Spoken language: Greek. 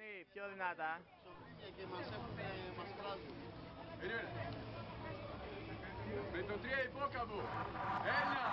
Γιάννη, πιο δυνατά. Σοβίνια και μας έχουν, μας κράζουν. Με το τρία υπόκαμπο. Ένα,